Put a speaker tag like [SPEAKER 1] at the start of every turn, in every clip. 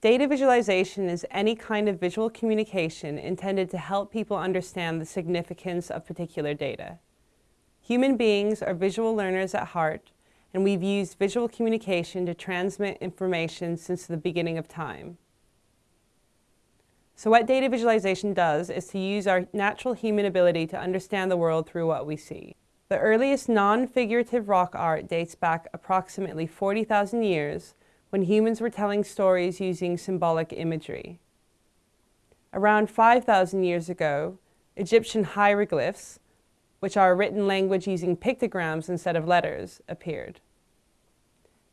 [SPEAKER 1] Data visualization is any kind of visual communication intended to help people understand the significance of particular data. Human beings are visual learners at heart, and we've used visual communication to transmit information since the beginning of time. So what data visualization does is to use our natural human ability to understand the world through what we see. The earliest non-figurative rock art dates back approximately 40,000 years when humans were telling stories using symbolic imagery. Around 5,000 years ago, Egyptian hieroglyphs, which are a written language using pictograms instead of letters, appeared.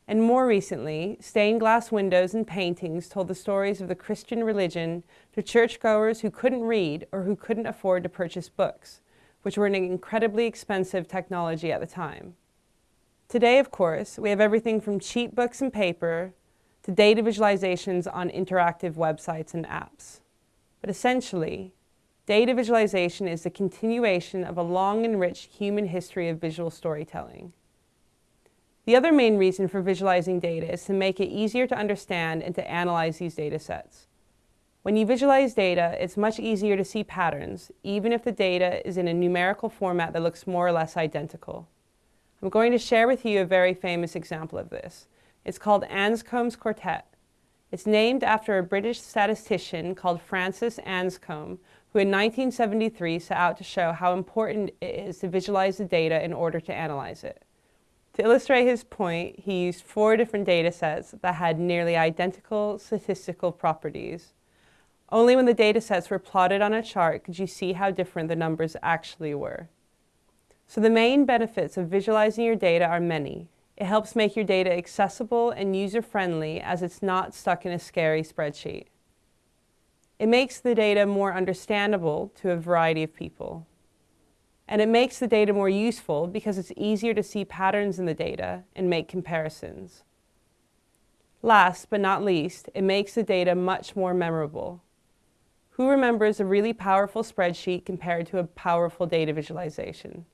[SPEAKER 1] And more recently, stained glass windows and paintings told the stories of the Christian religion to churchgoers who couldn't read or who couldn't afford to purchase books, which were an incredibly expensive technology at the time. Today, of course, we have everything from cheap books and paper to data visualizations on interactive websites and apps. But essentially, data visualization is the continuation of a long and rich human history of visual storytelling. The other main reason for visualizing data is to make it easier to understand and to analyze these data sets. When you visualize data, it's much easier to see patterns, even if the data is in a numerical format that looks more or less identical. I'm going to share with you a very famous example of this. It's called Anscombe's Quartet. It's named after a British statistician called Francis Anscombe, who in 1973 set out to show how important it is to visualize the data in order to analyze it. To illustrate his point, he used four different data sets that had nearly identical statistical properties. Only when the data sets were plotted on a chart could you see how different the numbers actually were. So the main benefits of visualizing your data are many. It helps make your data accessible and user-friendly as it's not stuck in a scary spreadsheet. It makes the data more understandable to a variety of people. And it makes the data more useful because it's easier to see patterns in the data and make comparisons. Last but not least, it makes the data much more memorable. Who remembers a really powerful spreadsheet compared to a powerful data visualization?